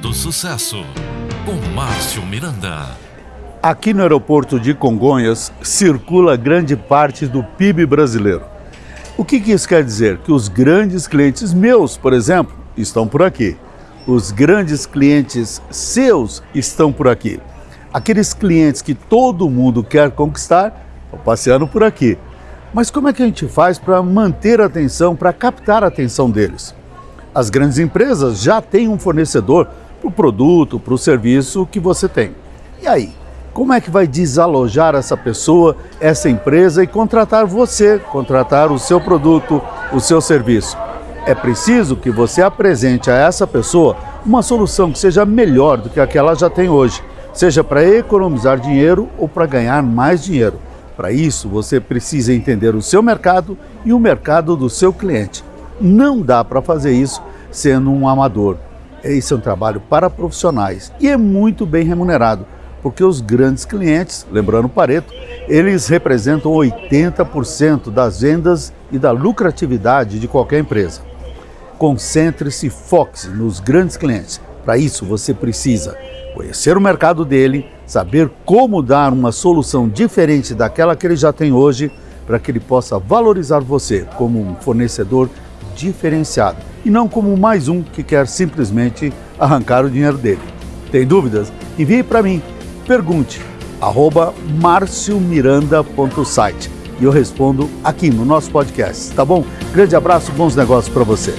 Do Sucesso, com Márcio Miranda. Aqui no aeroporto de Congonhas circula grande parte do PIB brasileiro. O que, que isso quer dizer? Que os grandes clientes meus, por exemplo, estão por aqui. Os grandes clientes seus estão por aqui. Aqueles clientes que todo mundo quer conquistar estão passeando por aqui. Mas como é que a gente faz para manter a atenção, para captar a atenção deles? As grandes empresas já têm um fornecedor para o produto, para o serviço que você tem. E aí? Como é que vai desalojar essa pessoa, essa empresa e contratar você, contratar o seu produto, o seu serviço? É preciso que você apresente a essa pessoa uma solução que seja melhor do que a que ela já tem hoje, seja para economizar dinheiro ou para ganhar mais dinheiro. Para isso, você precisa entender o seu mercado e o mercado do seu cliente. Não dá para fazer isso sendo um amador. Esse é um trabalho para profissionais e é muito bem remunerado, porque os grandes clientes, lembrando Pareto, eles representam 80% das vendas e da lucratividade de qualquer empresa. Concentre-se e foque-se nos grandes clientes. Para isso, você precisa conhecer o mercado dele, saber como dar uma solução diferente daquela que ele já tem hoje, para que ele possa valorizar você como um fornecedor diferenciado e não como mais um que quer simplesmente arrancar o dinheiro dele. Tem dúvidas? Envie para mim. Pergunte arroba marciomiranda.site e eu respondo aqui no nosso podcast, tá bom? Grande abraço, bons negócios para você.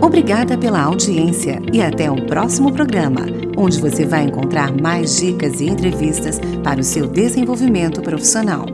Obrigada pela audiência e até o próximo programa, onde você vai encontrar mais dicas e entrevistas para o seu desenvolvimento profissional.